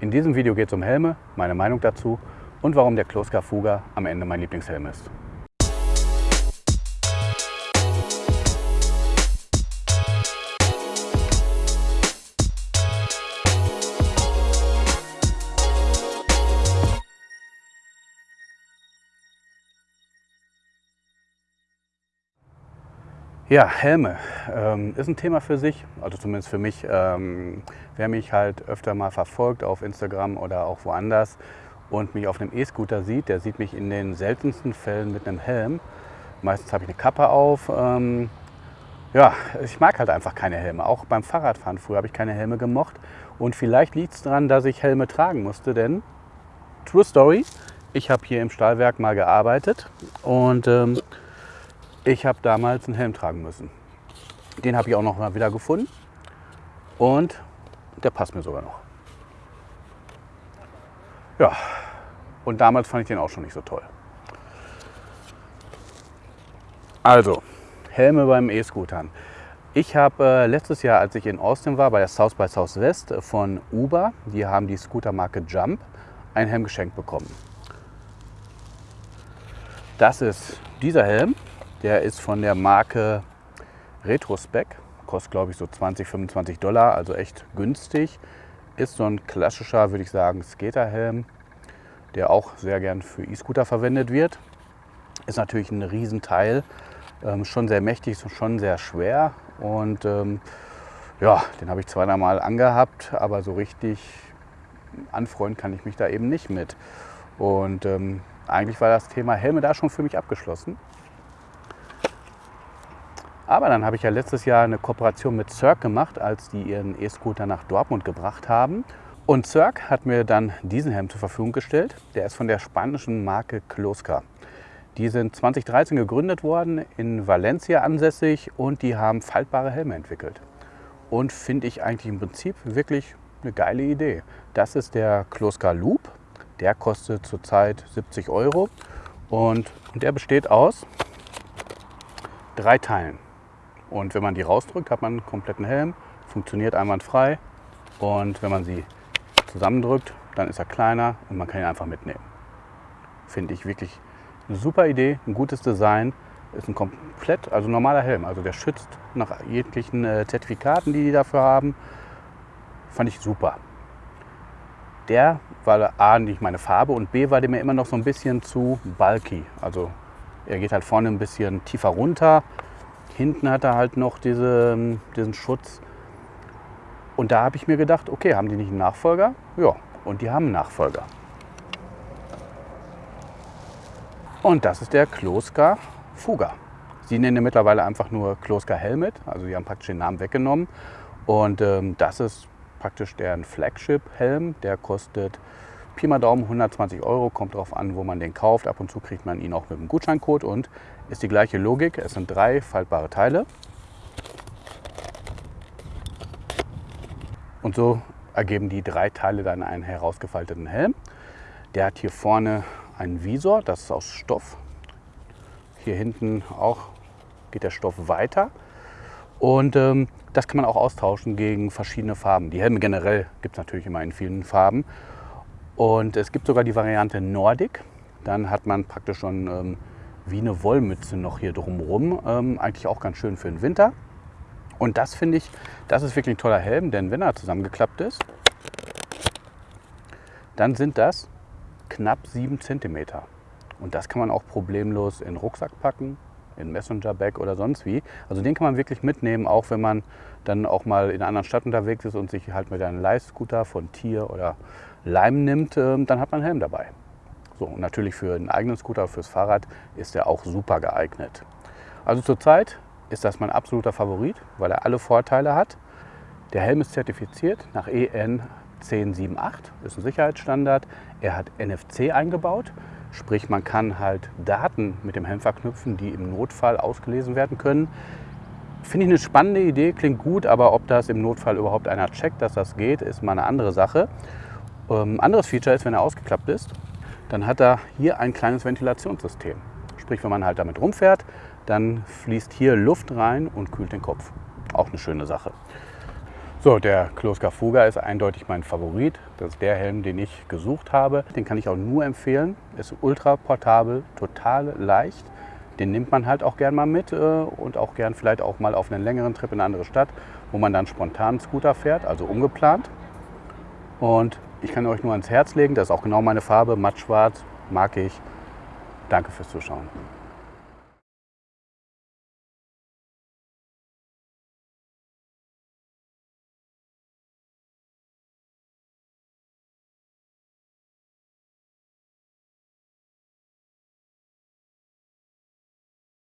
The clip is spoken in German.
In diesem Video geht es um Helme, meine Meinung dazu und warum der Kloska Fuga am Ende mein Lieblingshelm ist. Ja, Helme ähm, ist ein Thema für sich, also zumindest für mich. Ähm, wer mich halt öfter mal verfolgt auf Instagram oder auch woanders und mich auf einem E-Scooter sieht, der sieht mich in den seltensten Fällen mit einem Helm. Meistens habe ich eine Kappe auf. Ähm, ja, ich mag halt einfach keine Helme. Auch beim Fahrradfahren früher habe ich keine Helme gemocht. Und vielleicht liegt es daran, dass ich Helme tragen musste, denn True Story, ich habe hier im Stahlwerk mal gearbeitet und ähm, ich habe damals einen Helm tragen müssen. Den habe ich auch noch mal wieder gefunden und der passt mir sogar noch. Ja, und damals fand ich den auch schon nicht so toll. Also, Helme beim E-Scootern. Ich habe äh, letztes Jahr, als ich in Austin war, bei der South by Southwest von Uber, die haben die Scootermarke Jump, einen Helm geschenkt bekommen. Das ist dieser Helm. Der ist von der Marke Retrospec, kostet glaube ich so 20, 25 Dollar, also echt günstig. Ist so ein klassischer, würde ich sagen, Skaterhelm, der auch sehr gern für E-Scooter verwendet wird. Ist natürlich ein Riesenteil, ähm, schon sehr mächtig, schon sehr schwer und ähm, ja, den habe ich zweimal angehabt, aber so richtig anfreunden kann ich mich da eben nicht mit. Und ähm, eigentlich war das Thema Helme da schon für mich abgeschlossen. Aber dann habe ich ja letztes Jahr eine Kooperation mit Cirque gemacht, als die ihren E-Scooter nach Dortmund gebracht haben. Und Cirque hat mir dann diesen Helm zur Verfügung gestellt. Der ist von der spanischen Marke Kloska. Die sind 2013 gegründet worden, in Valencia ansässig und die haben faltbare Helme entwickelt. Und finde ich eigentlich im Prinzip wirklich eine geile Idee. Das ist der Kloska Loop. Der kostet zurzeit 70 Euro und, und der besteht aus drei Teilen. Und wenn man die rausdrückt, hat man einen kompletten Helm, funktioniert einwandfrei. Und wenn man sie zusammendrückt, dann ist er kleiner und man kann ihn einfach mitnehmen. Finde ich wirklich eine super Idee, ein gutes Design. Ist ein komplett, also normaler Helm. Also der schützt nach jeglichen äh, Zertifikaten, die die dafür haben. Fand ich super. Der war A nicht meine Farbe und B war der mir immer noch so ein bisschen zu bulky. Also er geht halt vorne ein bisschen tiefer runter Hinten hat er halt noch diese, ähm, diesen Schutz. Und da habe ich mir gedacht, okay, haben die nicht einen Nachfolger? Ja, und die haben einen Nachfolger. Und das ist der Kloska Fuga. Sie nennen ihn mittlerweile einfach nur Kloska Helmet, also sie haben praktisch den Namen weggenommen. Und ähm, das ist praktisch deren Flagship-Helm. Der kostet Pi mal Daumen 120 Euro, kommt darauf an, wo man den kauft. Ab und zu kriegt man ihn auch mit einem Gutscheincode und ist die gleiche Logik. Es sind drei faltbare Teile. Und so ergeben die drei Teile dann einen herausgefalteten Helm. Der hat hier vorne einen Visor, das ist aus Stoff. Hier hinten auch geht der Stoff weiter. Und ähm, das kann man auch austauschen gegen verschiedene Farben. Die Helme generell gibt es natürlich immer in vielen Farben. Und es gibt sogar die Variante Nordic. Dann hat man praktisch schon ähm, wie eine Wollmütze noch hier drumherum. Ähm, eigentlich auch ganz schön für den Winter. Und das finde ich, das ist wirklich ein toller Helm, denn wenn er zusammengeklappt ist, dann sind das knapp 7 cm. Und das kann man auch problemlos in den Rucksack packen, in Messenger-Bag oder sonst wie. Also den kann man wirklich mitnehmen, auch wenn man dann auch mal in einer anderen Stadt unterwegs ist und sich halt mit einem Leihscooter von Tier oder Leim nimmt, ähm, dann hat man einen Helm dabei. So, und natürlich für einen eigenen Scooter, fürs Fahrrad ist er auch super geeignet. Also zurzeit ist das mein absoluter Favorit, weil er alle Vorteile hat. Der Helm ist zertifiziert nach EN 1078, ist ein Sicherheitsstandard. Er hat NFC eingebaut, sprich man kann halt Daten mit dem Helm verknüpfen, die im Notfall ausgelesen werden können. Finde ich eine spannende Idee, klingt gut, aber ob das im Notfall überhaupt einer checkt, dass das geht, ist mal eine andere Sache. Ähm, anderes Feature ist, wenn er ausgeklappt ist, dann hat er hier ein kleines Ventilationssystem. Sprich, wenn man halt damit rumfährt, dann fließt hier Luft rein und kühlt den Kopf. Auch eine schöne Sache. So, der Kloska Fuga ist eindeutig mein Favorit. Das ist der Helm, den ich gesucht habe. Den kann ich auch nur empfehlen. Ist ultra portabel, total leicht. Den nimmt man halt auch gern mal mit äh, und auch gern vielleicht auch mal auf einen längeren Trip in eine andere Stadt, wo man dann spontan Scooter fährt, also ungeplant. Und ich kann euch nur ans Herz legen, das ist auch genau meine Farbe, matt schwarz, mag ich. Danke fürs Zuschauen.